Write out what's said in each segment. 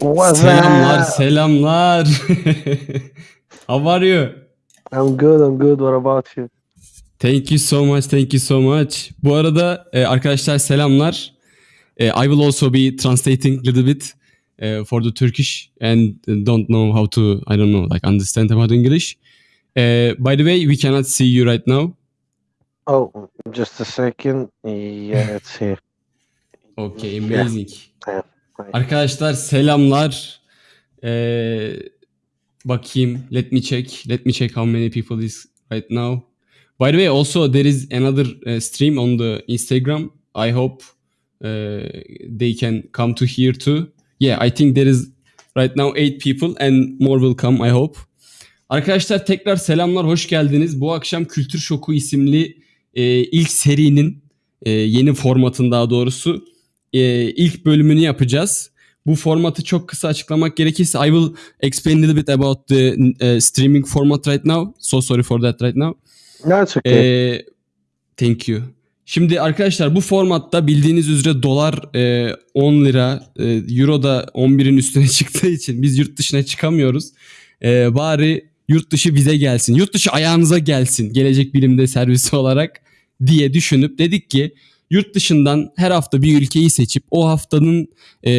What's Selamlar, up? selamlar. How are you? I'm good, I'm good. What about you? Thank you so much, thank you so much. Bu arada e, arkadaşlar selamlar. E, I will also be translating a little bit e, for the Turkish and don't know how to, I don't know, like understand about English. E, by the way, we cannot see you right now. Oh, just a second. Yeah, it's here. Okay, amazing. Yeah. Arkadaşlar selamlar. Ee, bakayım. Let me check. Let me check how many people is right now. By the way, also there is another uh, stream on the Instagram. I hope uh, they can come to here too. Yeah, I think there is right now eight people and more will come. I hope. Arkadaşlar tekrar selamlar, hoş geldiniz. Bu akşam Kültür Şoku isimli e, ilk serinin e, yeni formatın daha doğrusu e, ilk bölümünü yapacağız. Bu formatı çok kısa açıklamak gerekirse I will explain a little bit about the uh, streaming format right now. So sorry for that right now. No, it's okay. Ee, thank you. Şimdi arkadaşlar bu formatta bildiğiniz üzere dolar e, 10 lira, e, euro da 11'in üstüne çıktığı için biz yurt dışına çıkamıyoruz. E, bari yurt dışı bize gelsin, yurt dışı ayağınıza gelsin gelecek bilimde servisi olarak diye düşünüp dedik ki yurt dışından her hafta bir ülkeyi seçip o haftanın e,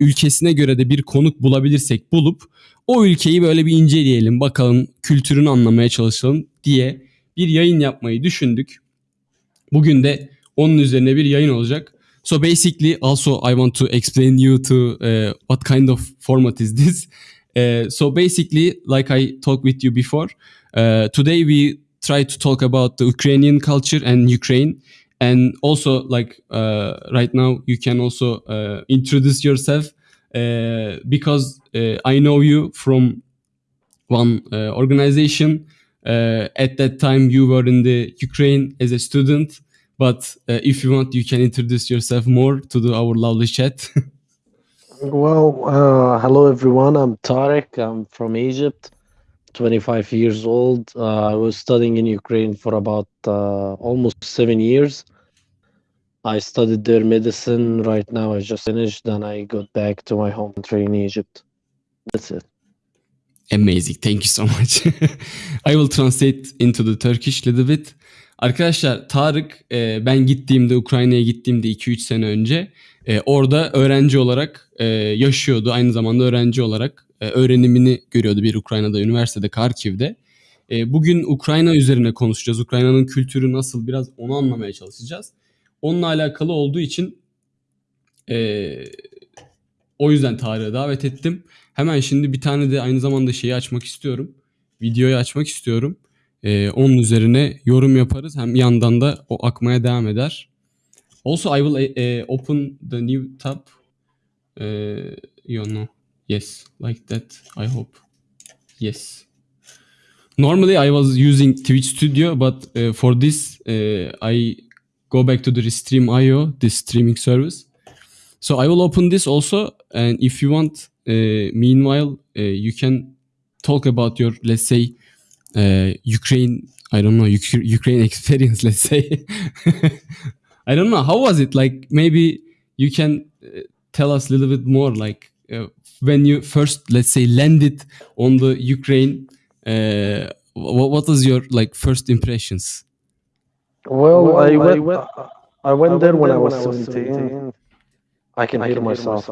ülkesine göre de bir konuk bulabilirsek bulup o ülkeyi böyle bir inceleyelim bakalım kültürünü anlamaya çalışalım diye bir yayın yapmayı düşündük. Bugün de onun üzerine bir yayın olacak. So basically also I want to explain you to uh, what kind of format is this. Uh, so basically like I talked with you before, uh, today we try to talk about the Ukrainian culture and Ukraine and also like uh, right now you can also uh, introduce yourself uh, because uh, I know you from one uh, organization. Uh, at that time, you were in the Ukraine as a student. But if you want, you can introduce yourself more to the, our lovely chat. Well, hello everyone. I'm Tarek. I'm from Egypt, 25 years old. Uh, I was studying in Ukraine for about uh, almost seven years. I studied there medicine. Right now, I just finished. Then I got back to my home country in Egypt. That's it. Amazing. Thank you so much. I will translate into the Turkish little bit. Arkadaşlar Tarık e, ben gittiğimde Ukrayna'ya gittiğimde 2-3 sene önce e, orada öğrenci olarak e, yaşıyordu. Aynı zamanda öğrenci olarak e, öğrenimini görüyordu bir Ukrayna'da üniversitede Karkiv'de. E, bugün Ukrayna üzerine konuşacağız. Ukrayna'nın kültürü nasıl biraz onu anlamaya çalışacağız. Onunla alakalı olduğu için e, o yüzden Tarık'ı davet ettim. Hemen şimdi bir tane de aynı zamanda şeyi açmak istiyorum. Videoyu açmak istiyorum. Ee, onun üzerine yorum yaparız. Hem yandan da o akmaya devam eder. Also I will uh, open the new tab. Uh, you know. Yes, like that. I hope. Yes. Normally I was using Twitch Studio, but uh, for this uh, I go back to the Restream.io, this streaming service. So I will open this also, and if you want, uh, meanwhile, uh, you can talk about your, let's say, uh, Ukraine. I don't know Uk- Ukraine experience. Let's say. I don't know how was it. Like maybe you can uh, tell us a little bit more. Like uh, when you first, let's say, landed on the Ukraine. Uh, what, what was your like first impressions? Well, I went. I went there when I was 17. I can hear myself.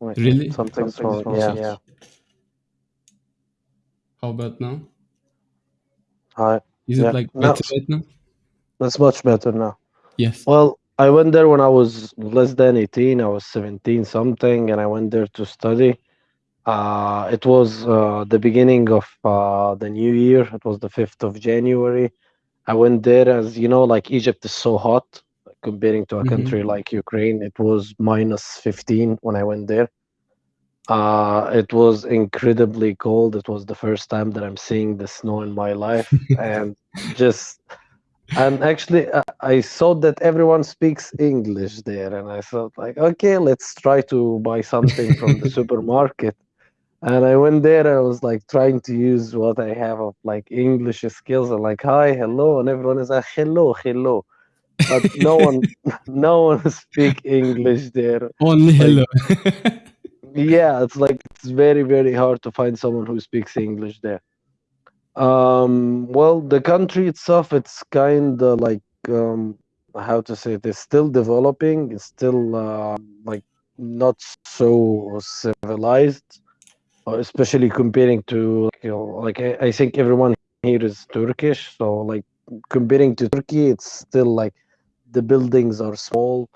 Wait, Really? Something's Something's wrong. wrong. Yeah. Yeah. How about now? Hi. Is Yeah. it like No. better right now? That's much better now. Yes. Well, I went there when I was less than 18. I was 17 something, and I went there to study. Uh, it was uh, the beginning of uh, the new year. It was the 5th of January. I went there as you know, like Egypt is so hot comparing to a Mhm. country like Ukraine. It was minus 15 when I went there. Uh, it was incredibly cold. It was the first time that I'm seeing the snow in my life, and just and actually uh, I, I saw that everyone speaks english there and i thought like okay let's try to buy something from the supermarket and i went there and i was like trying to use what i have of like english skills and like hi hello and everyone is like hello hello but no one no one speak english there Only hello. yeah, it's like it's very very hard to find someone who speaks English there. Um, well, the country itself, it's kind of like um, how to say it, it's still developing. It's still uh, like not so civilized, uh, especially comparing to like, you know, like I, I think everyone here is Turkish, so like comparing to Turkey, it's still like the buildings are small.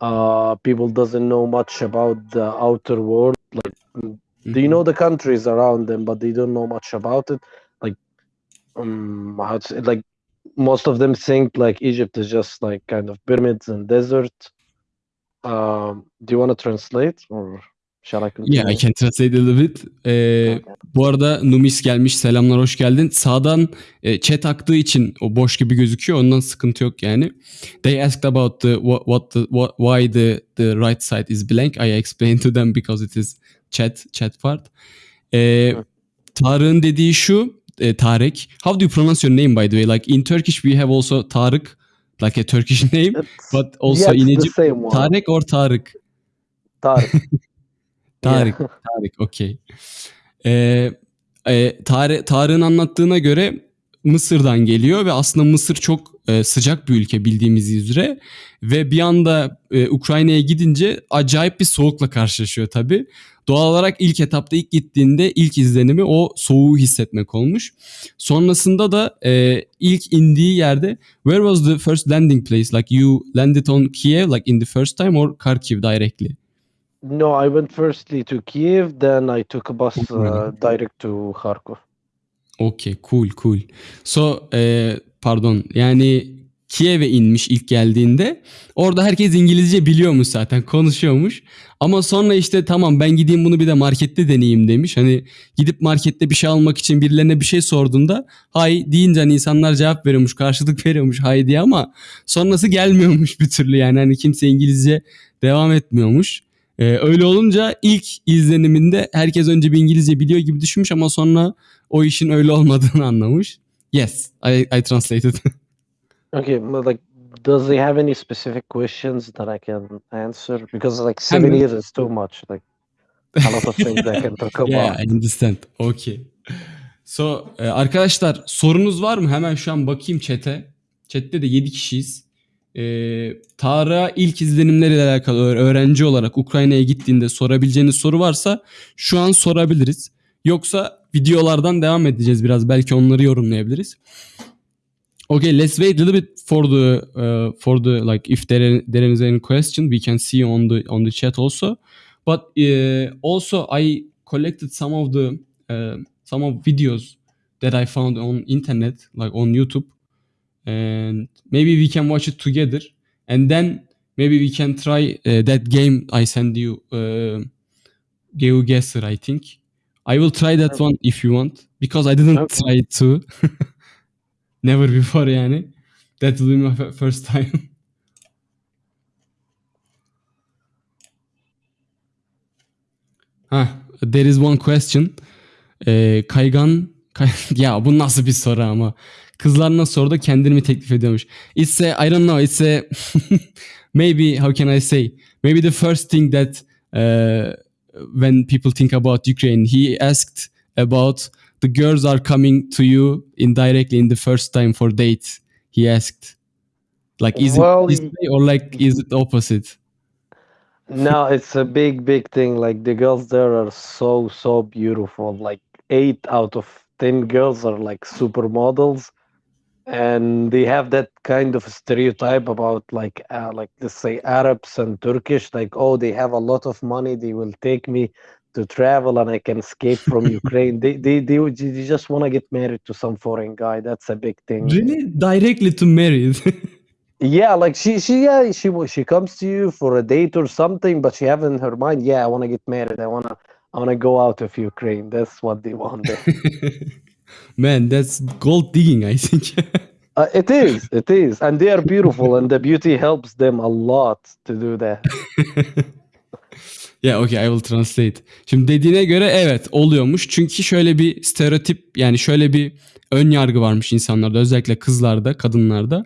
Uh, people doesn't know much about the outer world. Like, mm, they Mhm. know the countries around them, but they don't know much about it. Um, how to say, like most of them think like Egypt is just like kind of pyramids and desert. Um, do you want to translate or shall I Yeah, I can translate a little bit. Ee, Okay. bu arada Numis gelmiş. Selamlar, hoş geldin. Sağdan e, chat aktığı için o boş gibi gözüküyor. Ondan sıkıntı yok yani. They asked about the what, what the what, why the the right side is blank. I explained to them because it is chat chat part. Ee. Tarık'ın dediği şu. E, Tarık. How do you pronounce your name by the way? Like in Turkish we have also Tarık, like a Turkish name, It's, but also yeah, in Egypt. Tarık or Tarık. Tarık. Tarık. Tarık, okey. Ee, e, Tarık, Tarık'ın anlattığına göre Mısır'dan geliyor ve aslında Mısır çok e, sıcak bir ülke bildiğimiz üzere ve bir anda e, Ukrayna'ya gidince acayip bir soğukla karşılaşıyor tabii. Doğal olarak ilk etapta ilk gittiğinde ilk izlenimi o soğuğu hissetmek olmuş. Sonrasında da e, ilk indiği yerde where was the first landing place? Like you landed on Kiev like in the first time or Kharkiv directly? No, I went firstly to Kiev, then I took a bus uh, direct to Kharkov. Okay, cool, cool. So, e, pardon, yani Kiev'e inmiş ilk geldiğinde. Orada herkes İngilizce biliyormuş zaten, konuşuyormuş. Ama sonra işte tamam ben gideyim bunu bir de markette deneyeyim demiş. Hani gidip markette bir şey almak için birilerine bir şey sorduğunda hay deyince hani insanlar cevap veriyormuş, karşılık veriyormuş hay diye ama sonrası gelmiyormuş bir türlü yani. Hani kimse İngilizce devam etmiyormuş. Ee, öyle olunca ilk izleniminde herkes önce bir İngilizce biliyor gibi düşünmüş ama sonra o işin öyle olmadığını anlamış. Yes, I, I translated. Okay, but like, does he have any specific questions that I can answer? Because like seven Hemen. years is too much. Like a lot of things I can talk yeah, about. I understand. Okay. So, e, arkadaşlar sorunuz var mı? Hemen şu an bakayım chat'e. Chat'te de 7 kişiyiz. E, Tarık'a ilk izlenimleriyle alakalı öğ- öğrenci olarak Ukrayna'ya gittiğinde sorabileceğiniz soru varsa şu an sorabiliriz. Yoksa videolardan devam edeceğiz biraz. Belki onları yorumlayabiliriz. Okay, let's wait a little bit for the uh, for the like if there there is any question we can see on the on the chat also. But uh, also I collected some of the uh, some of videos that I found on internet like on YouTube, and maybe we can watch it together, and then maybe we can try uh, that game I send you, uh, GeoGuessr. I think I will try that one if you want because I didn't Okay. try it too. Never before yani. That will be my first time. ha, there is one question. Ee, kaygan kay- ya bu nasıl bir soru ama. Kızlar nasıl soruda kendini mi teklif ediyormuş? It's a, I don't know, it's a maybe how can I say? Maybe the first thing that uh, when people think about Ukraine, he asked about the girls are coming to you indirectly in the first time for date. He asked, like, is Well, it this way or like is it opposite? No, it's a big, big thing. Like the girls there are so, so beautiful. Like eight out of ten girls are like supermodels, and they have that kind of stereotype about like, uh, like let's say Arabs and Turkish. Like, oh, they have a lot of money. They will take me to travel, and I can escape from Ukraine. They, they, they, they just want to get married to some foreign guy. That's a big thing. Really, directly to marry. Yeah, like she she yeah she she comes to you for a date or something, but she have in her mind, yeah, I want to get married. I wanna I wanna go out of Ukraine. That's what they want. Man, that's gold digging, I think. Uh, it is, it is, and they are beautiful, and the beauty helps them a lot to do that. Yeah okay I will translate. Şimdi dediğine göre evet oluyormuş. Çünkü şöyle bir stereotip yani şöyle bir ön yargı varmış insanlarda özellikle kızlarda kadınlarda.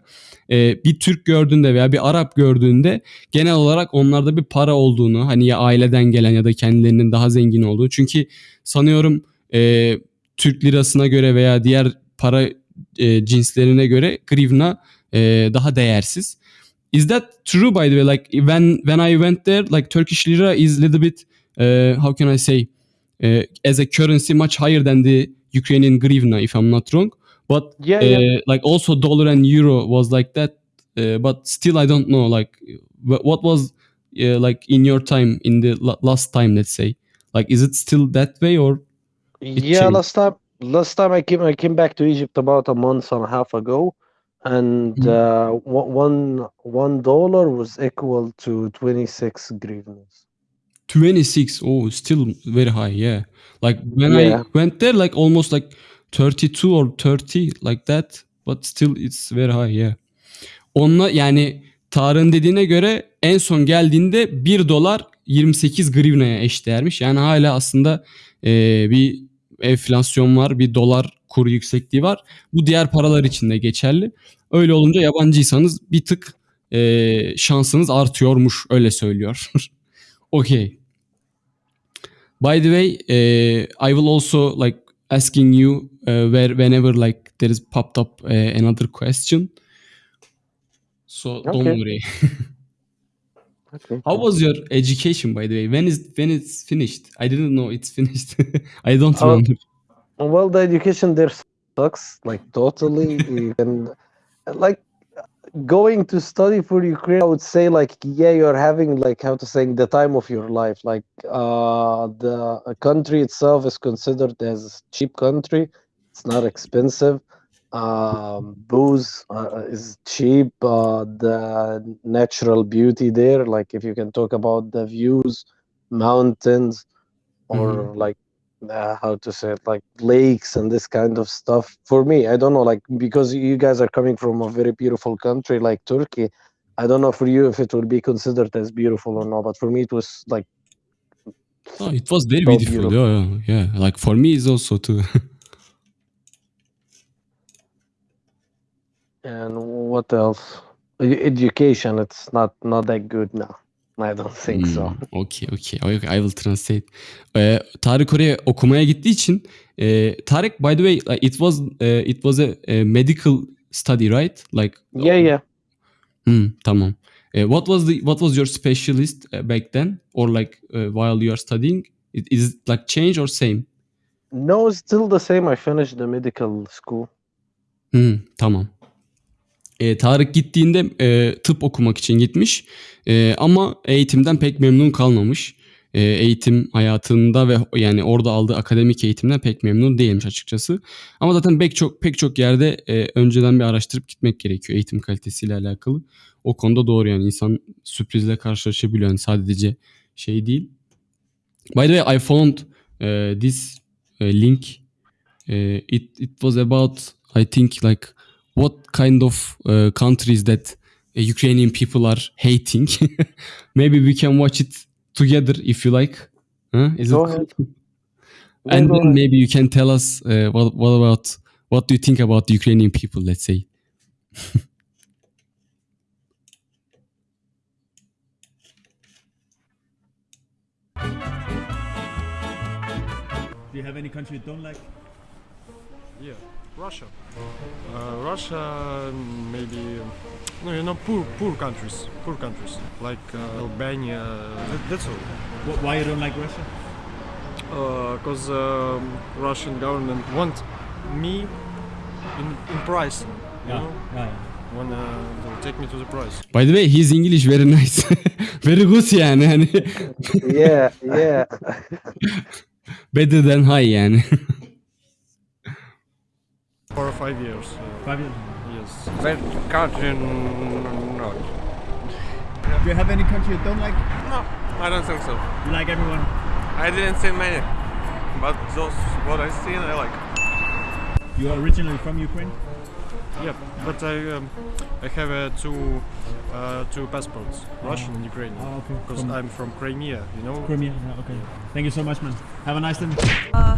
Ee, bir Türk gördüğünde veya bir Arap gördüğünde genel olarak onlarda bir para olduğunu hani ya aileden gelen ya da kendilerinin daha zengin olduğu. Çünkü sanıyorum e, Türk lirasına göre veya diğer para e, cinslerine göre grivna e, daha değersiz. Is that true by the way? Like when when I went there, like Turkish lira is little bit uh, how can I say uh, as a currency much higher than the Ukrainian grivna if I'm not wrong. But Yeah, uh, yeah. like also dollar and euro was like that. Uh, but still I don't know like wh- what was uh, like in your time in the la- last time let's say like is it still that way or Yeah, last time last time I came I came back to Egypt about a month and a half ago, and Mhm. uh, one one dollar was equal to 26 grivnas. 26 oh still very high yeah like when Yeah. i went there like almost like 32 or 30 like that but still it's very high yeah onunla yani Tarık'ın dediğine göre en son geldiğinde 1 dolar 28 grivnaya eşdeğermiş. Yani hala aslında e, bir enflasyon var, bir dolar kuru yüksekliği var. Bu diğer paralar için de geçerli. Öyle olunca yabancıysanız bir tık e, şansınız artıyormuş öyle söylüyor. okay. By the way, uh, I will also like asking you uh, where whenever like there is popped up uh, another question. So don't Okay. worry. Okay. How was your education, by the way? When is when it's finished? I didn't know it's finished. I don't Oh. remember. Well, the education there sucks, like totally. Can, like, going to study for Ukraine. I would say, like, yeah, you're having like how to say the time of your life. Like, uh, the country itself is considered as cheap country. It's not expensive. Um, booze uh, is cheap. Uh, the natural beauty there, like, if you can talk about the views, mountains, or like uh, how to say it like lakes and this kind of stuff for me i don't know like because you guys are coming from a very beautiful country like turkey i don't know for you if it would be considered as beautiful or not but for me it was like Oh, it was very So beautiful. beautiful. Yeah, yeah, yeah. Like for me, it's also too. and what else education it's not not that good now i don't think so Hmm, okay, okay, okay. I will translate. Ee, Tarık oraya okumaya gittiği için e, Tarık by the way like, it was e, it was a, a medical study right? Like yeah yeah Hmm, tamam. Eh, what was the what was your specialist eh, back then or like while you are studying? It, is it like change or same? no it's still the same i finished the medical school Hmm, tamam. E, Tarık gittiğinde e, tıp okumak için gitmiş E, ama eğitimden pek memnun kalmamış. E, eğitim hayatında ve yani orada aldığı akademik eğitimden pek memnun değilmiş açıkçası. Ama zaten pek çok pek çok yerde e, önceden bir araştırıp gitmek gerekiyor eğitim kalitesiyle alakalı. O konuda doğru yani insan sürprizle karşılaşabiliyor yani sadece şey değil. By the way I found e, this e, link. E, it it was about I think like what kind of uh, countries that uh, Ukrainian people are hating. Maybe we can watch it together if you like. Huh? Is Go it ahead. Yeah, And go then ahead. maybe you can tell us uh, what what about what do you think about the Ukrainian people? Let's say. Do you have any country you don't like? Yeah, Russia. Uh, Russia, maybe, no, you know, poor, poor countries, poor countries like uh, Albania. That, that's all. Wh- Why you don't like Russia? Because um, Russian government want me in, in price. You know, yeah. when uh, take me to the price. By the way, his English very nice. very good yani. Hani yeah yeah better than high yani. For five years. Uh, Five years. yes. That country, not. Do you have any country you don't like? No, I don't think so. You like everyone? I didn't see many, but those what I seen, I like. You are originally from Ukraine? Yeah, but I um, I have uh, two uh, two passports, Russian and Ukrainian, Oh, okay. because I'm from Crimea. You know. Crimea. Yeah, okay. Thank you so much, man. Have a nice day. Uh,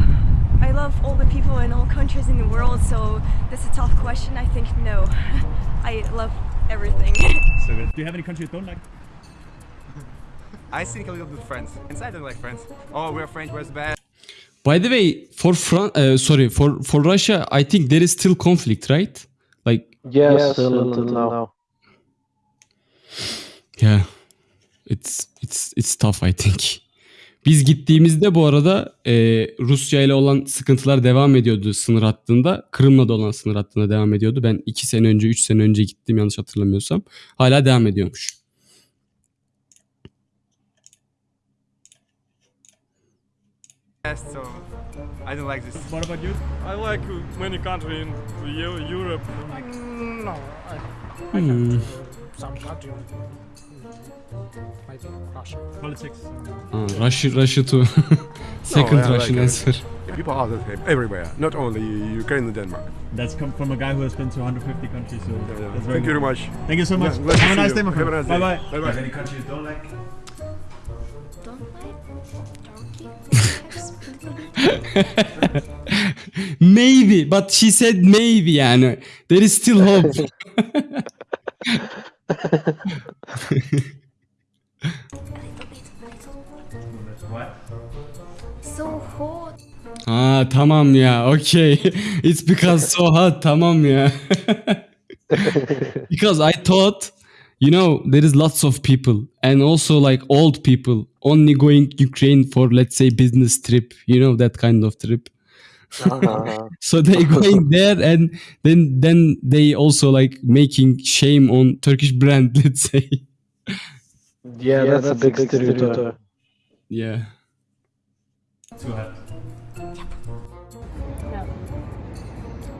I love all the people in all countries in the world, so that's a tough question. I think no. I love everything. So good. Do you have any country you don't like? I think a little bit France. And I don't like France. Oh, we're French, we're bad. By the way, for Fran- uh, sorry, for for Russia, I think there is still conflict, right? Like Yes, still until now. Yeah. It's it's it's tough I think. Biz gittiğimizde bu arada e, Rusya ile olan sıkıntılar devam ediyordu sınır hattında. Kırım'la da olan sınır hattında devam ediyordu. Ben 2 sene önce 3 sene önce gittim yanlış hatırlamıyorsam. Hala devam ediyormuş. So I don't like this. What about you? I like many countries in Eu- Europe. No, I, Hmm. some country. Maybe Russia. Politics. Ha, Russia, Russia too. Second yeah, Russian like, uh, answer. People are the same everywhere, not only Ukraine and Denmark. That's come from a guy who has been to 150 countries. So Yeah, yeah. that's very Thank you very much. Thank you so much. Yeah, Have a nice you. day, my Have a friend. nice Bye day. bye. Bye-bye. Any country you don't like? don't like maybe but she said maybe yani. There is still hope. What? So hot. Ha tamam ya. Okay. It's because so hot. Tamam ya. because I thought you know there is lots of people and also like old people only going Ukraine for let's say business trip, you know that kind of trip. Uh, So they going there and then then they also like making shame on Turkish brand, let's say. Yeah, yeah that's, a big stereotype. Yeah. Too hot.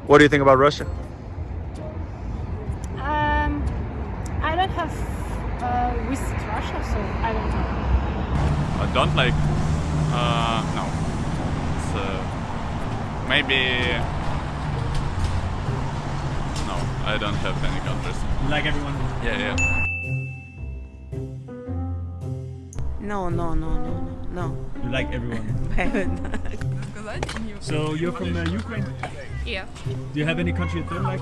What do you think about Russia? Um, I don't have uh, visited Russia, so I don't know. I don't like. Uh, no. It's, uh, maybe. No, I don't have any countries. You like everyone? Yeah, yeah. No, no, no, no, no, no. You like everyone. so you're from uh, Ukraine? Yeah. Do you have any country you don't like?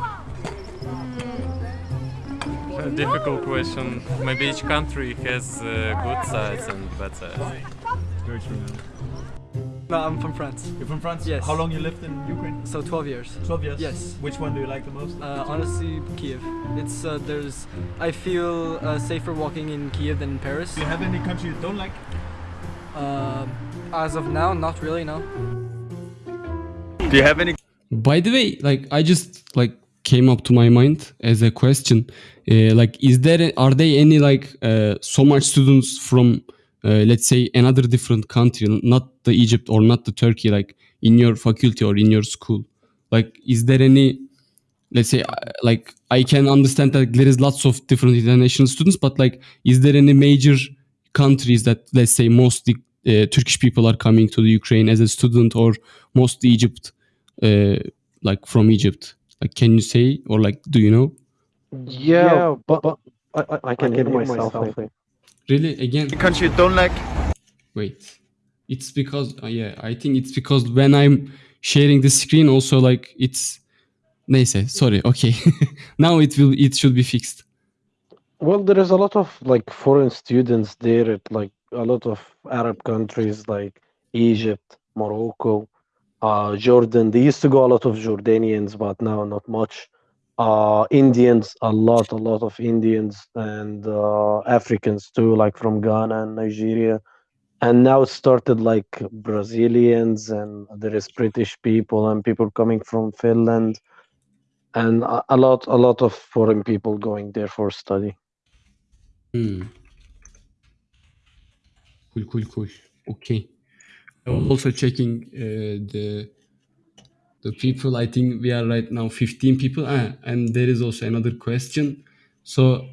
A difficult question. Maybe each country has uh, good sides and bad sides. Very true. Man. No, I'm from France. You're from France? Yes. How long you lived in Ukraine? So 12 years. 12 years. Yes. Which one do you like the most? Uh, honestly, Kiev. It's uh, there's. I feel uh, safer walking in Kiev than in Paris. Do you have any country you don't like? Uh, as of now, not really. No. Do you have any By the way, like I just like came up to my mind as a question. Uh, like, is there are there any like uh, so much students from uh, let's say another different country, not the Egypt or not the Turkey, like in your faculty or in your school? Like, is there any let's say uh, like I can understand that there is lots of different international students, but like, is there any major countries that let's say mostly uh, Turkish people are coming to the Ukraine as a student or mostly Egypt? uh, like from Egypt? Like, can you say or like, do you know? Yeah, but, but I, I, I can hear myself. I think. Really? Again? The country you don't like? Wait. It's because uh, yeah, I think it's because when I'm sharing the screen, also like it's. Neyse, sorry. Okay, now it will. It should be fixed. Well, there is a lot of like foreign students there at like a lot of Arab countries like Egypt, Morocco, uh, Jordan. They used to go a lot of Jordanians, but now not much. Uh, Indians, a lot, a lot of Indians and uh, Africans too, like from Ghana and Nigeria. And now started like Brazilians and there is British people and people coming from Finland and a, a lot, a lot of foreign people going there for study. Hmm. Cool, cool, cool. Okay. I was also checking uh, the the people. I think we are right now 15 people. Ah, and there is also another question. So,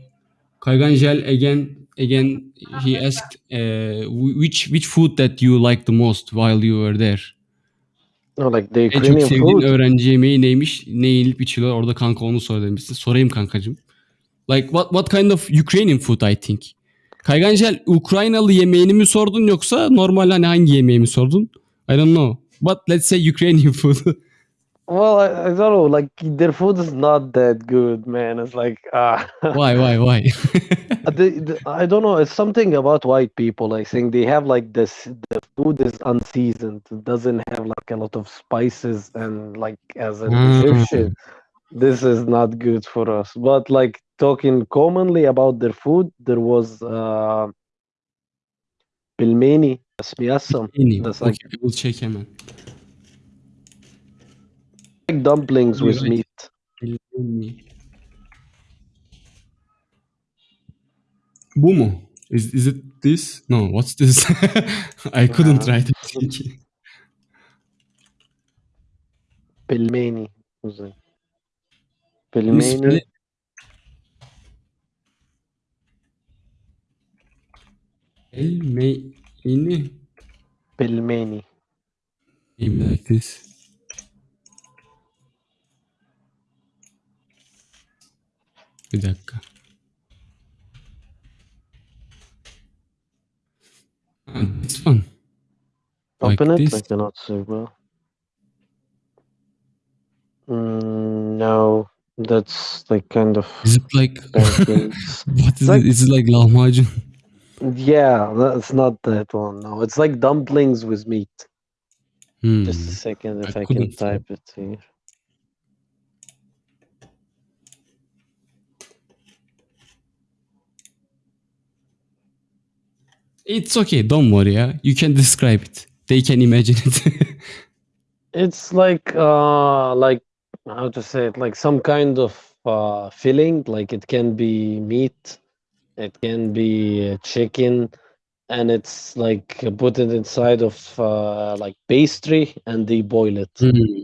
Kayganjel again, again, he asked uh, wh- which which food that you like the most while you were there. No, like the En çok Ukrainian sevdiğin food. öğrenci yemeği neymiş? Ne yenilip içiliyor? Orada kanka onu sor demişsin. Sorayım kankacığım. Like what what kind of Ukrainian food I think? Kaygancel Ukraynalı yemeğini mi sordun yoksa normal hani hangi yemeği mi sordun? I don't know. But let's say Ukrainian food. Well, I, I don't know. Like their food is not that good, man. It's like ah. why why why? the, the, I don't know. It's something about white people. I think they have like this. The food is unseasoned. It doesn't have like a lot of spices, and like as an Mm. Egyptian, this is not good for us. But like talking commonly about their food, there was uh, pilmeni. That's Okay, like, I will check hemen. Like dumplings with meat. Bu mu? Is, is it this? No, what's this? I couldn't Uh, write it. Pilmeni. was it? Pelmeni. you spell Pilmeni. it? Elmeyini. Pilmeni. Maybe like this. Bir dakika. Ha, this one. Like Open it. I this. cannot see well. Mm, no, that's like kind of Is it like what is like it? Is it like lahmacun? yeah, that's not that one. No, it's like dumplings with meat. Hmm. Just a second, if I I, can type it here. It's okay. Don't worry. Yeah. You can describe it. They can imagine it. It's like uh, like how to say it? Like some kind of uh filling. Like it can be meat, it can be chicken, and it's like put it inside of uh like pastry, and they boil it. Hmm.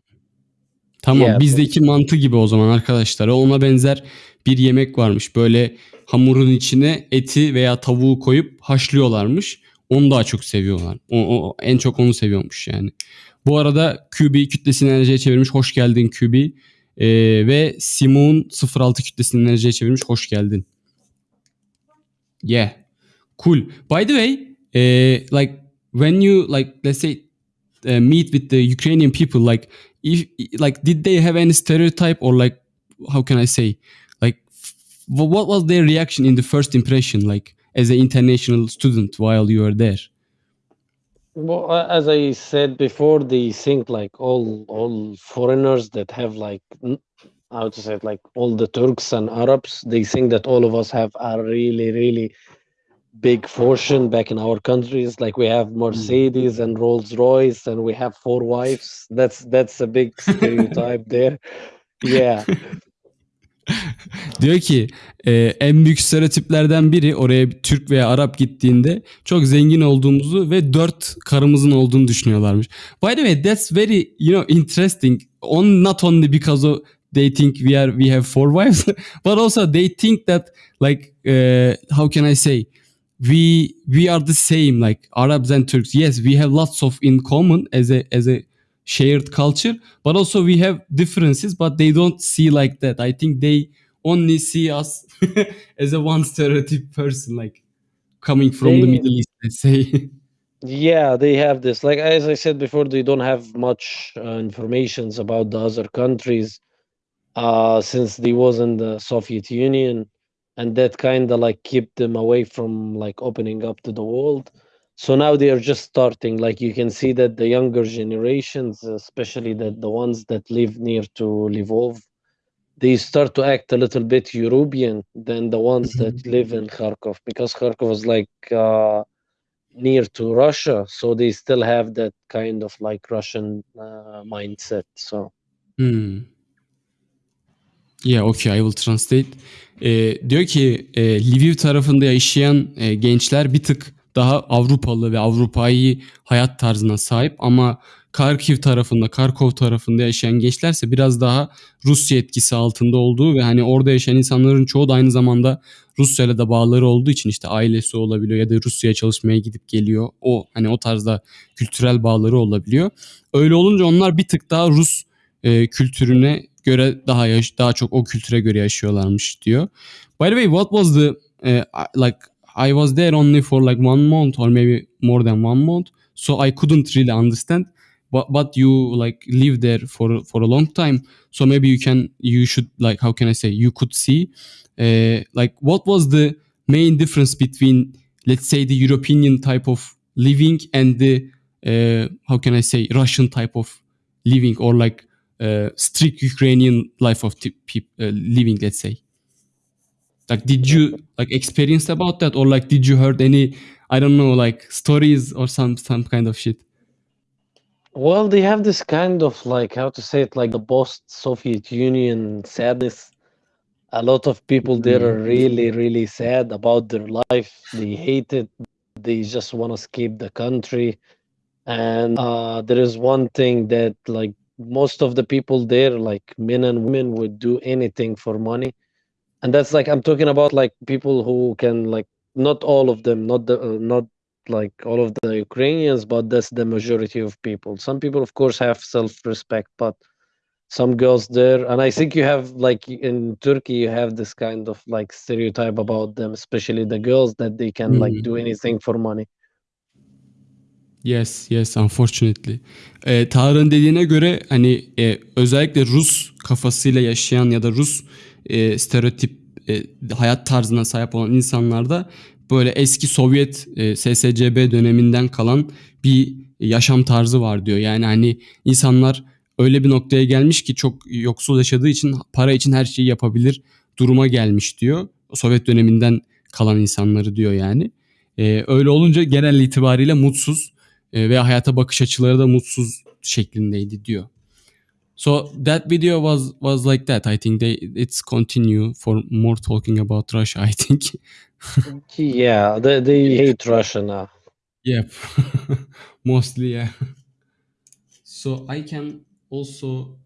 Tamam Yeah. bizdeki mantı gibi o zaman arkadaşlar. Ona benzer bir yemek varmış. Böyle hamurun içine eti veya tavuğu koyup haşlıyorlarmış. Onu daha çok seviyorlar. O, o- en çok onu seviyormuş yani. Bu arada QB kütlesini enerjiye çevirmiş. Hoş geldin QB. Ee, ve Simon 06 kütlesini enerjiye çevirmiş. Hoş geldin. Yeah. Cool. By the way, eh, like when you like let's say uh, meet with the Ukrainian people, like if like did they have any stereotype or like how can I say what was their reaction in the first impression like as an international student while you were there? Well, as I said before, they think like all all foreigners that have like how to say it, like all the Turks and Arabs, they think that all of us have a really really big fortune back in our countries. Like we have hmm. Mercedes and Rolls Royce, and we have four wives. That's that's a big stereotype there. Yeah. Diyor ki e, en büyük stereotiplerden biri oraya Türk veya Arap gittiğinde çok zengin olduğumuzu ve dört karımızın olduğunu düşünüyorlarmış. By the way that's very you know interesting. On not only because of they think we are we have four wives but also they think that like uh, how can I say we we are the same like Arabs and Turks. Yes, we have lots of in common as a as a shared culture, but also we have differences, but they don't see like that. I think they only see us as a one stereotype person, like coming from the Middle East, let's say. Yeah, they have this. Like as I said before, they don't have much uh, informations about the other countries, uh, since they was in the Soviet Union, and that kind of like kept them away from like opening up to the world. So now they are just starting. Like you can see that the younger generations, especially the the ones that live near to Lvov, they start to act a little bit European than the ones that live in Kharkov because Kharkov is like. Uh, near to Russia, so they still have that kind of like Russian uh, mindset. So Hmm. Yeah, okay, I will translate. Ee, diyor ki e, Lviv tarafında yaşayan e, gençler bir tık daha Avrupalı ve Avrupa'yı hayat tarzına sahip ama Kharkiv tarafında, Kharkov tarafında yaşayan gençlerse biraz daha Rusya etkisi altında olduğu ve hani orada yaşayan insanların çoğu da aynı zamanda Rusya'yla da bağları olduğu için işte ailesi olabiliyor ya da Rusya'ya çalışmaya gidip geliyor. O hani o tarzda kültürel bağları olabiliyor. Öyle olunca onlar bir tık daha Rus e, kültürüne göre daha yaş- daha çok o kültüre göre yaşıyorlarmış diyor. By the way, what was the uh, like I was there only for like one month or maybe more than one month, so I couldn't really understand. But but you like live there for for a long time, so maybe you can you should like how can I say you could see uh, like what was the main difference between let's say the European type of living and the uh, how can I say Russian type of living or like uh, strict Ukrainian life of uh, living, let's say. Like, did you like experience about that, or like, did you heard any, I don't know, like stories or some some kind of shit? Well, they have this kind of like how to say it, like the post-Soviet Union sadness. A lot of people there are really, really sad about their life. They hate it. They just want to escape the country. And uh, there is one thing that like most of the people there, like men and women, would do anything for money. And that's like I'm talking about like people who can like not all of them, not the uh, not like all of the Ukrainians, but that's the majority of people. Some people, of course, have self-respect, but some girls there, and I think you have like in Turkey, you have this kind of like stereotype about them, especially the girls, that they can like Mhm. do anything for money. Yes, yes, unfortunately. Ee, Tarık'ın dediğine göre hani e, özellikle Rus kafasıyla yaşayan ya da Rus e, stereotip e, hayat tarzına sahip olan insanlarda böyle eski Sovyet e, SSCB döneminden kalan bir yaşam tarzı var diyor. Yani hani insanlar öyle bir noktaya gelmiş ki çok yoksul yaşadığı için para için her şeyi yapabilir duruma gelmiş diyor. Sovyet döneminden kalan insanları diyor yani. Ee, öyle olunca genel itibariyle mutsuz e, ve hayata bakış açıları da mutsuz şeklindeydi diyor. So that video was was like that. I think they it's continue for more talking about Russia. I think. Yeah, they, they hate Russia now. Yep. Mostly yeah. So I can also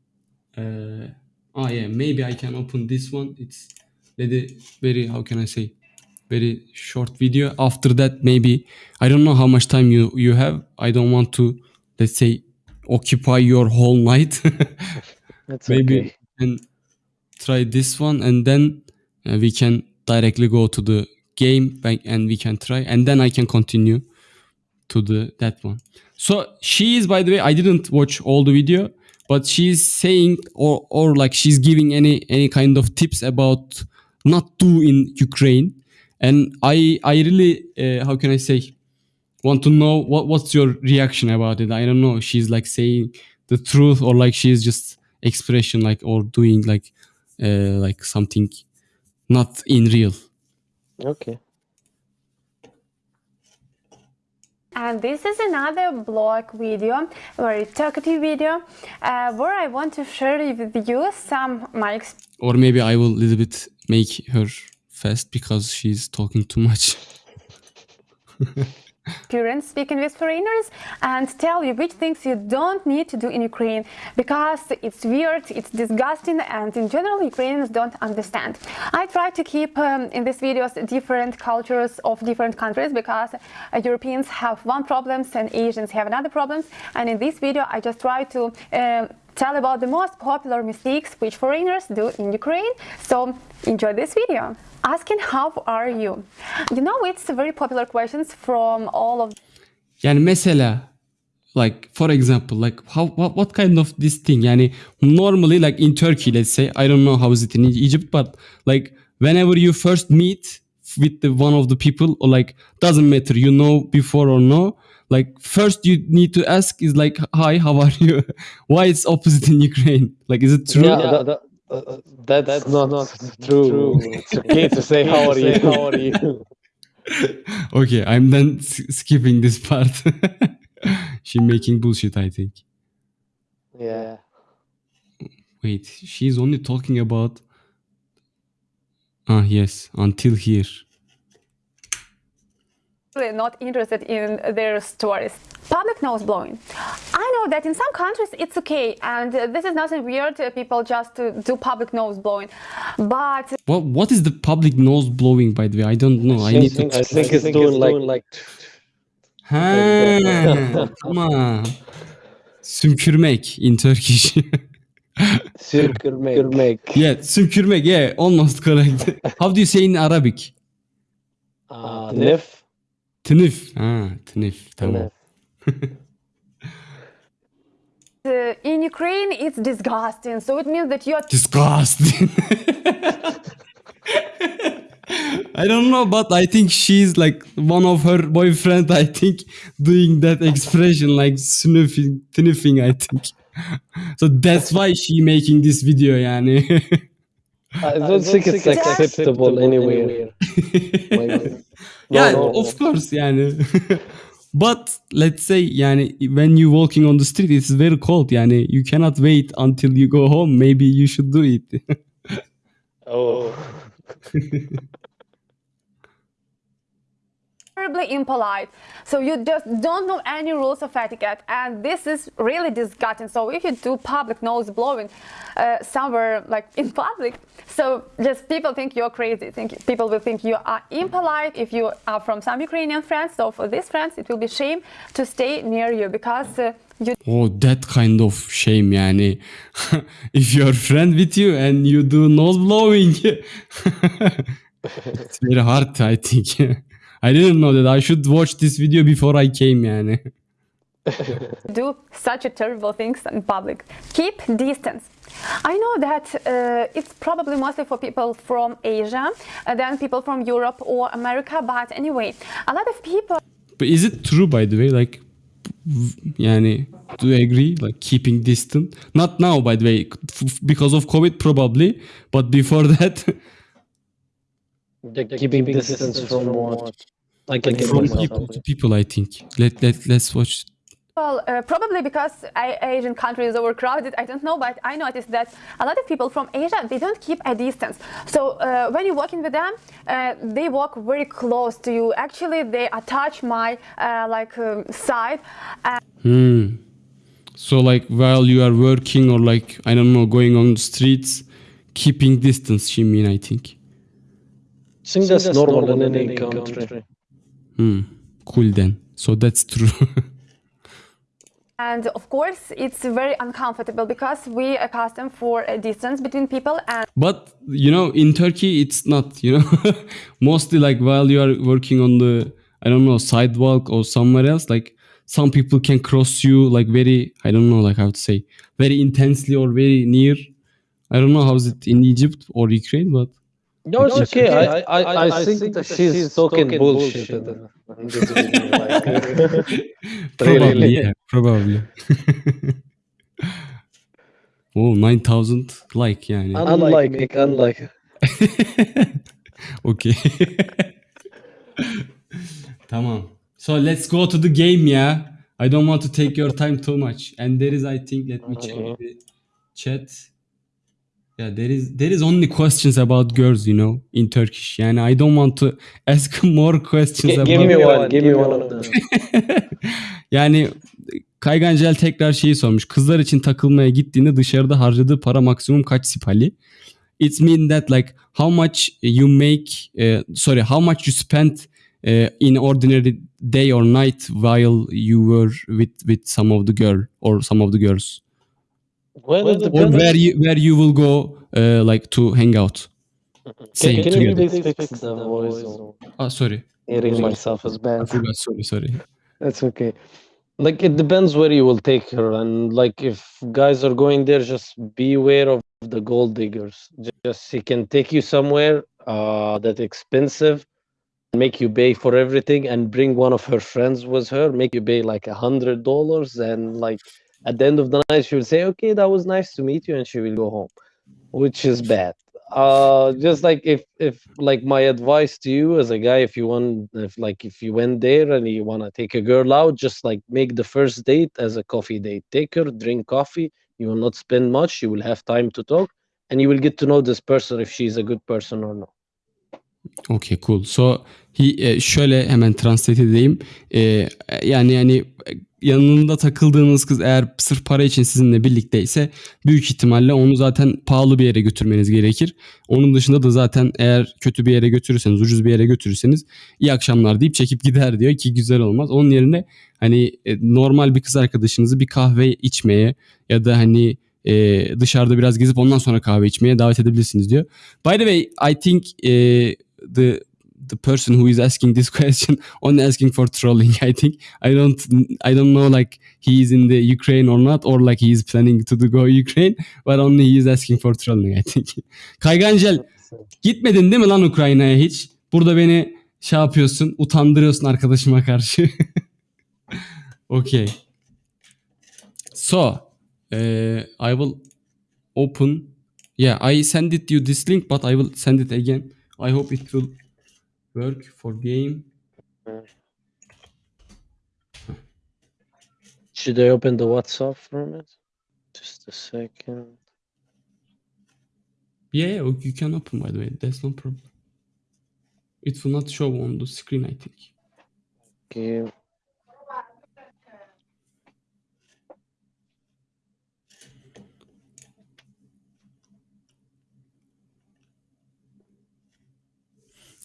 uh oh yeah, maybe I can open this one. It's very very how can I say very short video. After that maybe I don't know how much time you you have. I don't want to let's say occupy your whole night. It's maybe okay. can try this one and then uh, we can directly go to the game bank and we can try and then I can continue to the that one. So she is by the way I didn't watch all the video but she's saying or or like she's giving any any kind of tips about not do in Ukraine and I I really uh, how can I say want to know what what's your reaction about it? I don't know she's like saying the truth or like she's just expression like or doing like uh, like something not in real. Okay. And this is another blog video, very talkative video, uh, where I want to share with you some my experience or maybe I will a little bit make her fast because she's talking too much experience speaking with foreigners and tell you which things you don't need to do in Ukraine because it's weird, it's disgusting, and in general, Ukrainians don't understand. I try to keep um, in these videos different cultures of different countries because uh, Europeans have one problems and Asians have another problems. And in this video, I just try to um tell about the most popular mistakes which foreigners do in Ukraine. So enjoy this video. Asking how are you? You know, it's very popular questions from all of Yani mesela like for example like how what, what kind of this thing yani normally like in Turkey let's say I don't know how is it in Egypt but like whenever you first meet with the one of the people or like doesn't matter you know before or no like first you need to ask is like hi how are you why it's opposite in Ukraine like is it true Yeah, that, that, uh, uh, that's, not, not true. It's okay to say how are you. How are you? okay I'm then s- skipping this part she making bullshit I think Yeah. Wait, she's only talking about. Ah, yes, until here. Really not interested in their stories. Public nose blowing. I know that in some countries it's okay, and this is nothing weird. uh, People just uh, do public nose blowing, but What what is the public nose blowing by the way? I don't know. I need to I think it's doing like Ha, tamam. Sümkürmek in Turkish. sümkürmek. yeah, sümkürmek. Yeah, almost correct. How do you say in Arabic? Uh, nif. Tınıf. Ha, tınıf. Tamam. uh, in Ukraine it's disgusting. So it means that you're Disgusting. I don't know, but I think she's like one of her boyfriend. I think doing that expression like sniffing, sniffing. I think so. That's why she making this video. Yani. I don't think it's acceptable anywhere. yeah, no, of course. Yani. but let's say yani when you walking on the street, it's very cold. Yani you cannot wait until you go home. Maybe you should do it. Oh. terribly impolite. So you just don't know any rules of etiquette, and this is really disgusting. So if you do public nose blowing uh, somewhere like in public, so just people think you're crazy. Think people will think you are impolite if you are from some Ukrainian friends. So for these friends, it will be shame to stay near you because. Uh, you Oh, that kind of shame yani. if you're friend with you and you do nose blowing, it's very hard, I think. I didn't know that. I should watch this video before I came yani. do such a terrible things in public. Keep distance. I know that uh, it's probably mostly for people from Asia, uh, then people from Europe or America, but anyway, a lot of people But is it true, by the way? Like, yani, do you agree? Like, keeping distance? Not now, by the way, f- because of COVID, probably. But before that, The keeping distance from what? I can get from people to people, I think. Let, let, let's watch. Well, uh, probably because I, Asian countries is overcrowded, I don't know, but I noticed that a lot of people from Asia, they don't keep a distance. So uh, when you're walking with them, uh, they walk very close to you. Actually, they attach my uh, like um, side. And Hmm. So, like, while you are working or, like, I don't know, going on the streets, keeping distance, she mean, I think. I think that's normal in any country. Hmm. Cool then. So that's true. And of course, it's very uncomfortable because we accustomed for a distance between people and But you know, in Turkey, it's not. You know, mostly like while you are working on the, I don't know, sidewalk or somewhere else, like some people can cross you like very, I don't know, like how to say, very intensely or very near. I don't know how's it in Egypt or Ukraine, but No, it's okay. I, I, I, think that she's talking bullshit. in this video, like, probably, yeah, probably. oh, 9000 like yani. Unlike it, unlike. okay. Tamam. So let's go to the game yeah. I don't want to take your time too much. And there is I think let me check Okay. the chat. Yeah, there is there is only questions about girls, you know, in Turkish. Yani I don't want to ask more questions Gi- about give me one. Give me one of them. Yani Kaygancel tekrar şeyi sormuş. Kızlar için takılmaya gittiğinde dışarıda harcadığı para maksimum kaç sipali? It mean that like how much you make uh, sorry how much you spend uh, in ordinary day or night while you were with with some of the girl or some of the girls Well, or where you where you will go uh, like to hang out. Same Can, can you together. please fix the voice? Ah, sorry. Hearing Sorry. myself is I bad. forgot. Sorry, sorry. That's okay. Like it depends where you will take her, and like if guys are going there, just be aware of the gold diggers. Ju- Just he can take you somewhere uh that expensive, make you pay for everything, and bring one of her friends with her, make you pay like a hundred dollars, and like at the end of the night she will say, "Okay, that was nice to meet you," and she will go home, which is bad. Uh, just like if if like my advice to you as a guy, if you want, if like if you went there and you want to take a girl out, just like make the first date as a coffee date. Take her, drink coffee. You will not spend much. You will have time to talk, and you will get to know this person if she's a good person or not. Okay cool. So he, e, şöyle hemen translate edeyim. E, yani yani yanında takıldığınız kız eğer sırf para için sizinle birlikteyse büyük ihtimalle onu zaten pahalı bir yere götürmeniz gerekir. Onun dışında da zaten eğer kötü bir yere götürürseniz, ucuz bir yere götürürseniz iyi akşamlar deyip çekip gider diyor ki güzel olmaz. Onun yerine hani e, normal bir kız arkadaşınızı bir kahve içmeye ya da hani e, dışarıda biraz gezip ondan sonra kahve içmeye davet edebilirsiniz diyor. By the way, I think e, the the person who is asking this question only asking for trolling. I think I don't I don't know like he is in the Ukraine or not or like he is planning to go Ukraine, but only he is asking for trolling. I think. Kaygancel gitmedin değil mi lan Ukrayna'ya hiç? Burada beni şey yapıyorsun, utandırıyorsun arkadaşıma karşı. okay. So, uh, I will open. Yeah, I send it you this link, but I will send it again. I hope it will work for game. Should I open the WhatsApp from it? Just a second. Yeah, yeah, you can open by the way. That's no problem. It will not show on the screen, I think. Okay.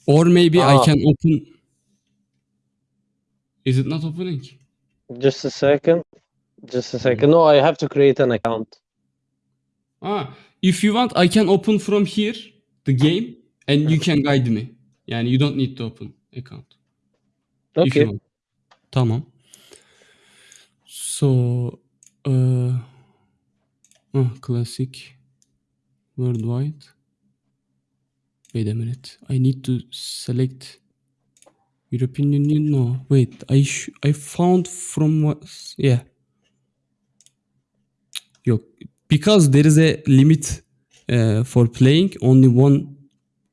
Or maybe I Ah. can open. Is it not opening? Just a second. Just a second. No, I have to create an account. Ah, if you want, I can open from here the game, and you can guide me. Yani you don't need to open account. If you Okay. want. Tamam. So, uh, ah, classic, worldwide. Wait a minute. I need to select European Union. No, wait. I I found from what? Yeah. Yok. Because there is a limit uh, for playing only one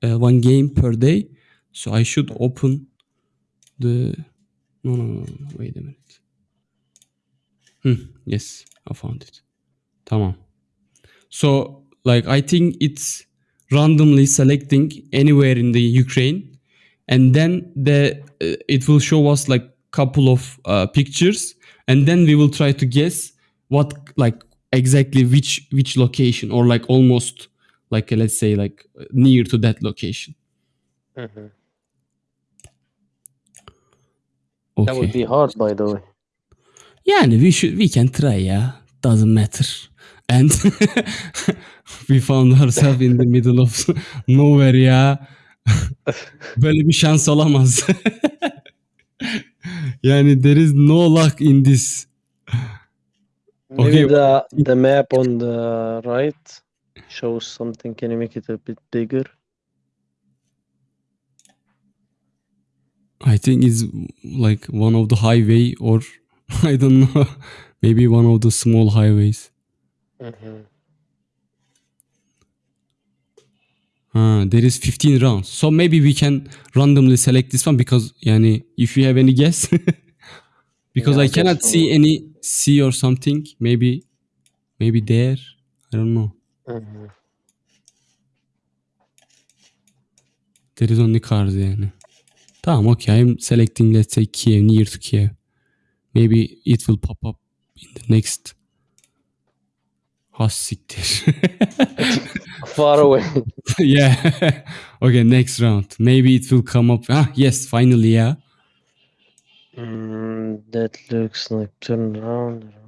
uh, one game per day. So I should open the no no no, no. wait a minute. Hmm, yes, I found it. Tamam. So like I think it's randomly selecting anywhere in the Ukraine and then the uh, it will show us like couple of uh, pictures and then we will try to guess what like exactly which which location or like almost like uh, let's say like near to that location Mhm. okay That would be hard, by the way. Yani we should we can try yeah. Doesn't matter. And we found ourselves in the middle of nowhere ya. Böyle bir şans olamaz. yani there is no luck in this. Maybe Okay. the the map on the right shows something. Can you make it a bit bigger? I think it's like one of the highway or I don't know. Maybe one of the small highways. Mhm. Ah, there is 15 rounds. So maybe we can randomly select this one because yani if you have any guess because Yeah, I cannot so. see any C or something. Maybe maybe there. I don't know. Mhm. There is only cars yani. Tamam okay. I'm selecting let's say Kiev near to Kiev. Maybe it will pop up in the next Has siktir. Far away. yeah. okay, next round. Maybe it will come up. Ah, yes, finally, yeah. Mm, that looks like turn around. around.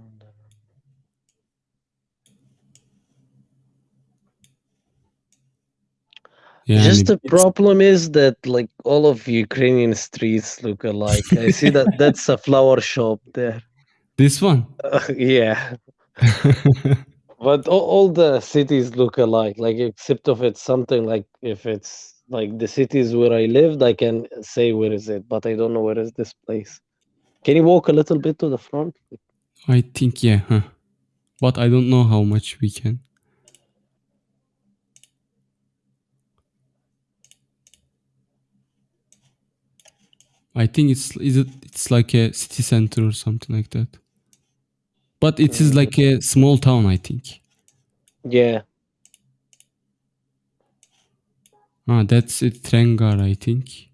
Yani Just the problem is that like all of Ukrainian streets look alike. I see that that's a flower shop there. This one. yeah, but all, all the cities look alike. Like except of it's something like if it's like the cities where I lived, I can say where is it, but I don't know where is this place. Can you walk a little bit to the front? I think yeah, huh. But I don't know how much we can. I think it's is it it's like a city center or something like that. But it is like a small town, I think. Yeah. Ah, that's it. Trengar, I think.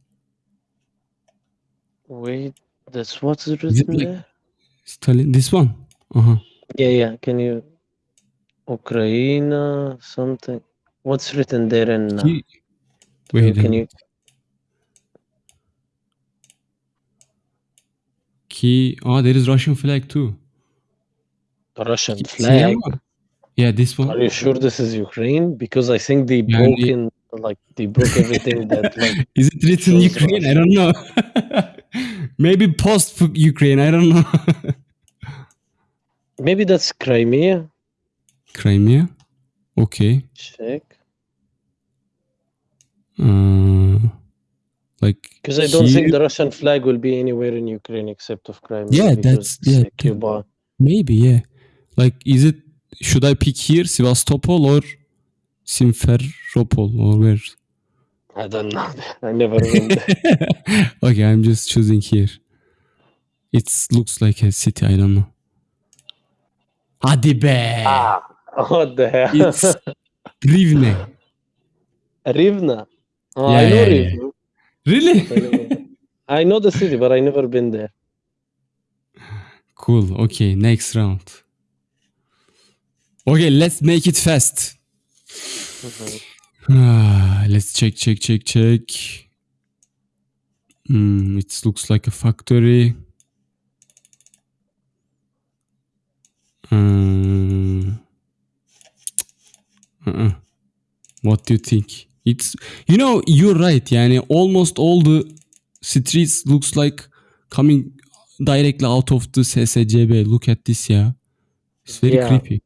Wait, that's what's Is it written like there? Stalin? This one? Uh-huh. Yeah, yeah. Can you Ukraine something? What's written there in? Uh, Ki- can you- Wait a can you? Ki... Ah, there is Russian flag too. Russian flag. Yeah, this one. Are you sure this is Ukraine? Because I think they Yani- broke in, like they broke everything that like. Is it written Ukraine? I don't know. Maybe post Ukraine. I don't know. Maybe that's Crimea. Crimea. Okay. Check. Uh, like Because I don't here- think the Russian flag will be anywhere in Ukraine except of Crimea. Yeah, that's- yeah, Cuba. Maybe, yeah. Like, is it? Should I pick here, Sevastopol or Simferopol or where? I don't know. I never there. okay, I'm just choosing here. It looks like a city. I don't know. Hadi be. ah, what the hell? It's Rivne. Rivna. Oh, Yeah, I know yeah, yeah. Rivne. Really? I never- I know the city, but I never been there. Cool. Okay, next round. Okay, let's make it fast. Ah, let's check, check, check, check. Hmm, it looks like a factory. Um, uh-uh. What do you think? It's you know you're right. Yani almost all the streets looks like coming directly out of the SSCB. Look at this, yeah. It's very Yeah. creepy.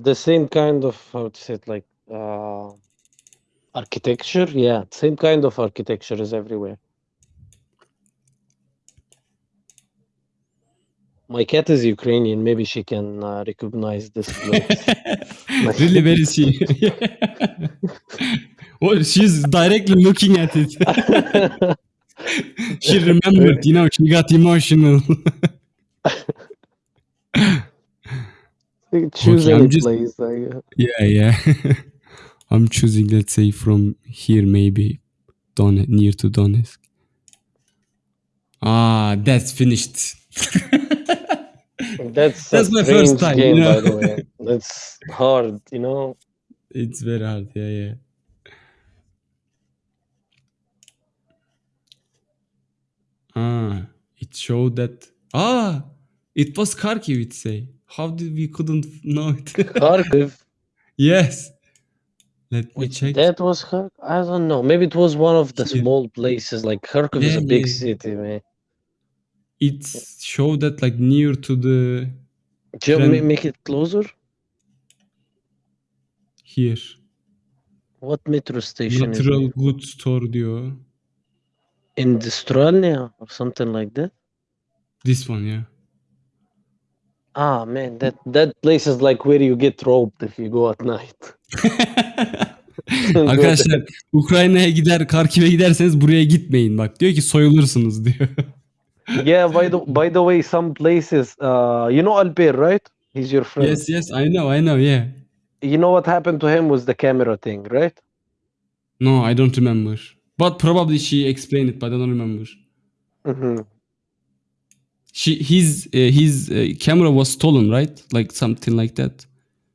The same kind of how to say it, like uh, architecture. Yeah, same kind of architecture is everywhere. My cat is Ukrainian. Maybe she can uh, recognize this place. really very she. well, she's directly looking at it. she remembered, you know, she got emotional. Choose Okay, I'm any just- place. Like, uh, yeah, yeah. I'm choosing, let's say, from here, maybe Don near to Donetsk. Ah, that's finished. that's That's my first strange time, game, you know? by the way. That's hard, you know. It's very hard, yeah, yeah. Ah, it showed that. Ah, it was Kharkiv, it say. How did we couldn't know it? Kharkiv. yes. Let me check. that was Kharkiv. I don't know. Maybe it was one of the Here. small places. Like Kharkiv is a big yeah. city, man. It showed that like near to the Do you make it closer? here. What metro station is Natural it? goods store diyor. Industrialnia or something like that? This one, yeah. Ah, man, that that place is like where you get robbed if you go at night. Arkadaşlar Ukrayna'ya gider, Kharkiv'e giderseniz buraya gitmeyin bak. Diyor ki soyulursunuz diyor. yeah, by the by the way, some places, uh, you know Alper, right? He's your friend. yes, yes, I know, I know, yeah. You know what happened to him with the camera thing, right? No, I don't remember. But probably she explained it, but I don't remember. hmm She his uh, his uh, camera was stolen, right? Like something like that.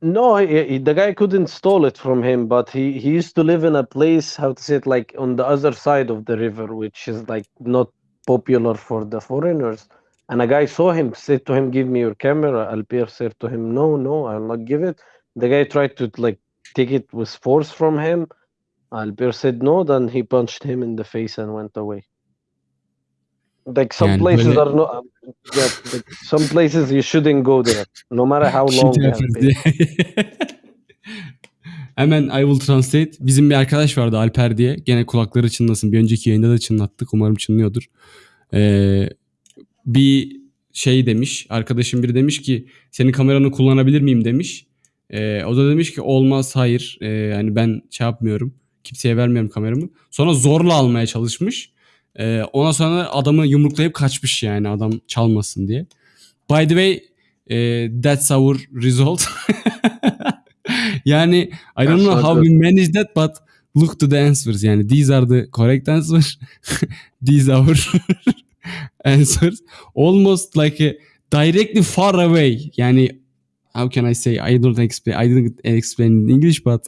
No, he, he- the guy couldn't steal it from him, but he, he used to live in a place, how to say it, like on the other side of the river, which is like not popular for the foreigners. And a guy saw him, said to him, Give me your camera. Alper said to him, No, no, I'll not give it. The guy tried to like take it with force from him. Alper said no, then he punched him in the face and went away. Like some Yani places böyle- are not, yeah, like some places you shouldn't go there, no matter how long. Hemen I will translate. Bizim bir arkadaş vardı Alper diye. Gene kulakları çınlasın. Bir önceki yayında da çınlattık. Umarım çınlıyordur. Ee, bir şey demiş. Arkadaşım biri demiş ki senin kameranı kullanabilir miyim demiş. Ee, o da demiş ki olmaz hayır. Ee, yani ben şey yapmıyorum. Kimseye vermiyorum kameramı. Sonra zorla almaya çalışmış. Ee, ona sonra adamı yumruklayıp kaçmış yani adam çalmasın diye. By the way eh, that's our result. yani I don't know how we managed that but look to the answers yani these are the correct answers these are our answers almost like a directly far away yani how can I say I don't explain I didn't explain in English but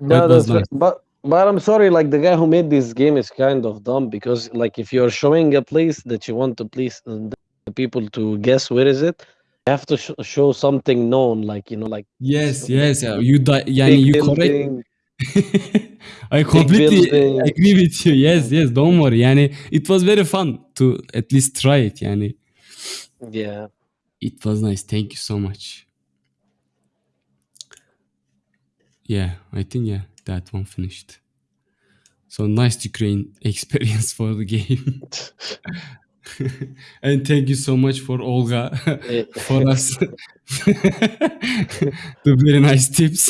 No, that was nice. But but I'm sorry, like the guy who made this game is kind of dumb because like if you're showing a place that you want to please uh, the people to guess where is it, you have to sh- show something known, like you know, like yes yes yeah, you di- yani big you correct I completely building. agree with you. Yes, yes, don't worry. Yani it was very fun to at least try it. Yani yeah. it was nice. Thank you so much. Yeah, I think yeah, that one finished. So nice Ukraine experience for the game. and thank you so much for Olga for us the very nice tips.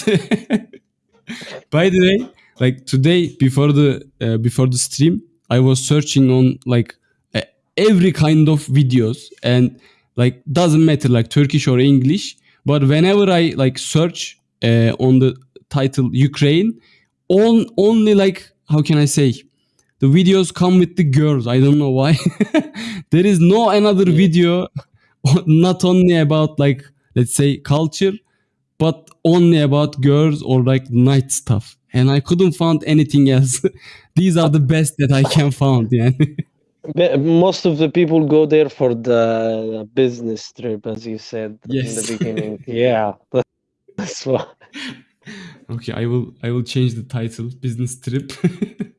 By the way, like today before the uh, before the stream, I was searching on like uh, every kind of videos and like doesn't matter like Turkish or English, but whenever I like search uh, on the title Ukraine, on only like how can I say the videos come with the girls. I don't know why. there is no another video not only about like let's say culture but only about girls or like night stuff and i couldn't find anything else these are the best that i can find yeah Most of the people go there for the business trip, as you said in the beginning. yeah, that's why. Okay i will i will change the title business trip.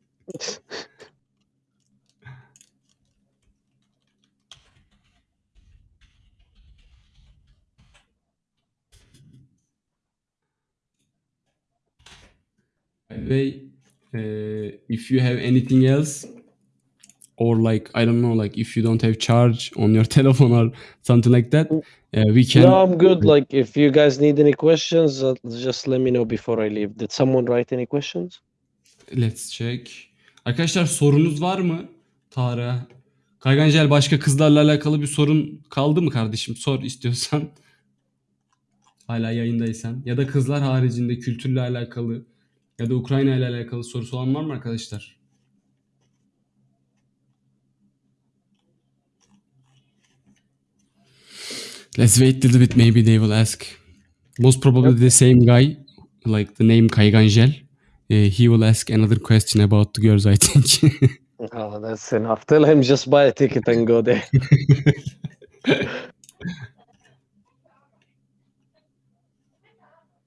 By the way, uh, if you have anything else, or like I don't know, like if you don't have charge on your telephone or something like that, uh, we can. No, I'm good. Like, if you guys need any questions, uh, just let me know before I leave. Did someone write any questions? Let's check. Arkadaşlar sorunuz var mı? Tara. Kaygancel başka kızlarla alakalı bir sorun kaldı mı kardeşim? Sor istiyorsan. Hala yayındaysan. Ya da kızlar haricinde kültürle alakalı ya da Ukrayna ile alakalı sorusu olan var mı arkadaşlar? Let's wait a little bit. Maybe they will ask. Most probably the same guy, like the name Kaygangel. Uh, he will ask another question about the girls, I think. Oh, that's enough. Tell him just buy a ticket and go there.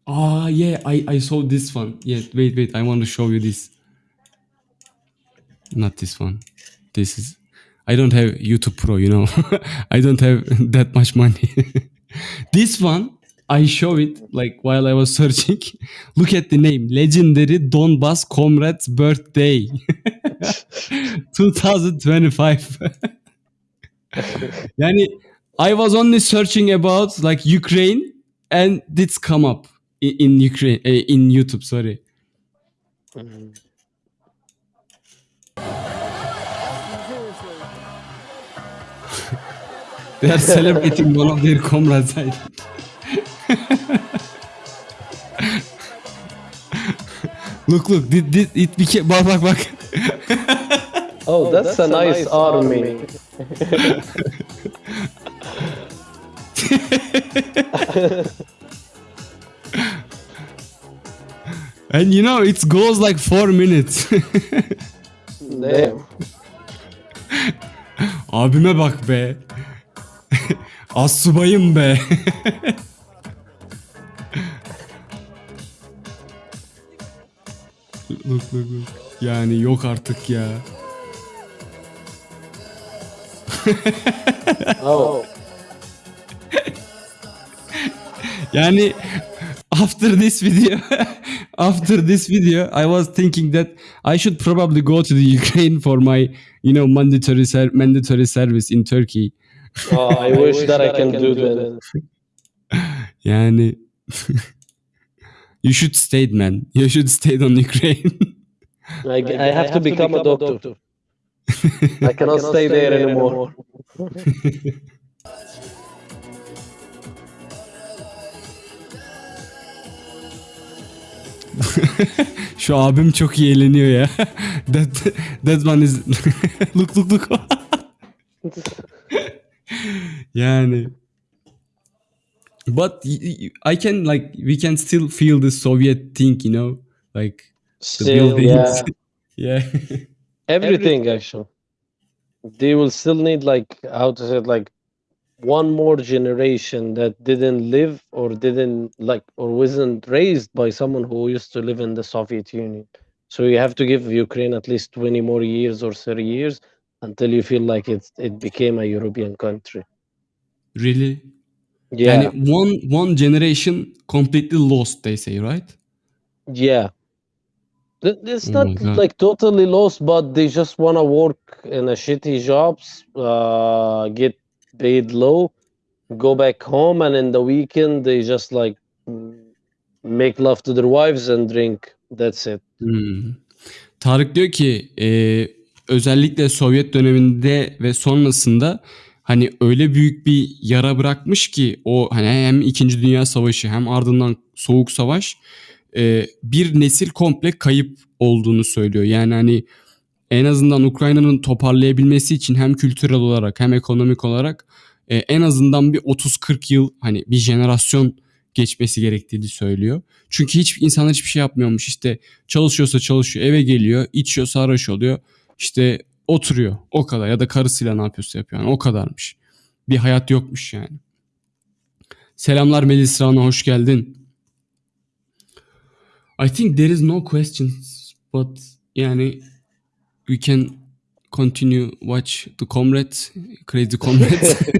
Ah, yeah, I, I saw this one. Yeah, wait, wait, I want to show you this. Not this one. This is. I don't have YouTube Pro, you know. I don't have that much money. this one, I show it like while I was searching. Look at the name Legendary Donbass Comrades Birthday 2025. yani, I was only searching about like Ukraine and this come up in, in Ukraine uh, in YouTube. Sorry. They are celebrating one of their comrades. I look, look, this, this, it became. Bak, bak, bak. Oh, that's, a, nice, army. And you know, it goes like four minutes. Damn. Abime bak be. Assubayım be. look, look, look. Yani yok artık ya. Yani after this video after this video I was thinking that I should probably go to the Ukraine for my you know mandatory ser- mandatory service in Turkey. Oh, I, wish, that, I can, do that. Yani you should stay man. You should stay on Ukraine. I, I, have, to become, a doctor. I cannot stay there anymore. Şu abim çok iyi eğleniyor ya. that, that one is... look look look. Yani. But I can like we can still feel the Soviet thing, you know, like the Still, buildings. yeah. yeah. Everything actually. They will still need like how to say it, like one more generation that didn't live or didn't like or wasn't raised by someone who used to live in the Soviet Union. So you have to give Ukraine at least 20 more years or 30 years until you feel like it's it became a European country. Really? Yeah. Yani one one generation completely lost they say, right? Yeah. It's Oh not God. like totally lost, but they just want to work in a shitty jobs, uh, get paid low, go back home, and in the weekend they just like make love to their wives and drink. That's it. Hmm. Tarık diyor ki e, özellikle Sovyet döneminde ve sonrasında hani öyle büyük bir yara bırakmış ki o hani hem 2. Dünya Savaşı hem ardından Soğuk Savaş e, bir nesil komple kayıp olduğunu söylüyor. Yani hani en azından Ukrayna'nın toparlayabilmesi için hem kültürel olarak hem ekonomik olarak e, en azından bir 30-40 yıl hani bir jenerasyon geçmesi gerektiğini söylüyor. Çünkü hiç insanlar hiçbir şey yapmıyormuş. İşte çalışıyorsa çalışıyor, eve geliyor, içiyor, sarhoş oluyor. İşte oturuyor. O kadar ya da karısıyla ne yapıyorsa yapıyor. Yani o kadarmış. Bir hayat yokmuş yani. Selamlar Melis Rana hoş geldin. I think there is no questions but yani we can continue watch the comrades, crazy comrades.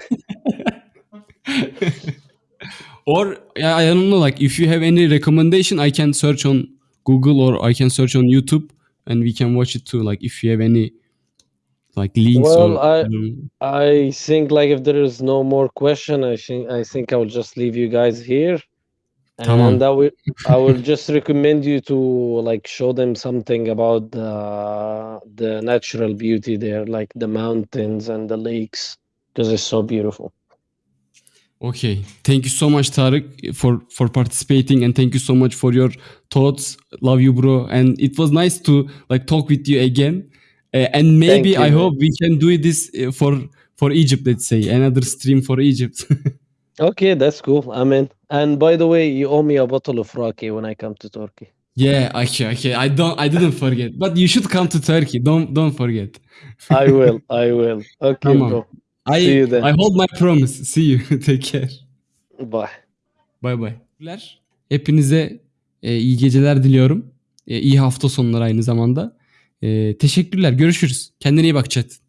or yeah, I don't know like if you have any recommendation I can search on Google or I can search on YouTube and we can watch it too like if you have any like links Well, or I um, I think like if there is no more question, I think I think I will just leave you guys here. And I will I will just recommend you to like show them something about the the natural beauty there, like the mountains and the lakes, because it's so beautiful. Okay. Thank you so much, Tarık, for for participating, and thank you so much for your thoughts. Love you, bro. And it was nice to like talk with you again. Uh, and maybe I hope we can do this uh, for for Egypt. Let's say another stream for Egypt. Okay, that's cool. I'm in. And by the way, you owe me a bottle of raki when I come to Turkey. yeah. Okay. Okay. I don't. I didn't forget. But you should come to Turkey. Don't don't forget. I will. I will. Okay, bro. I See you then. I hold my promise. See you. Take care. Bye. Bay bay. Hepinize e, iyi geceler diliyorum. E, iyi hafta sonları aynı zamanda. E, teşekkürler. Görüşürüz. Kendine iyi bak chat.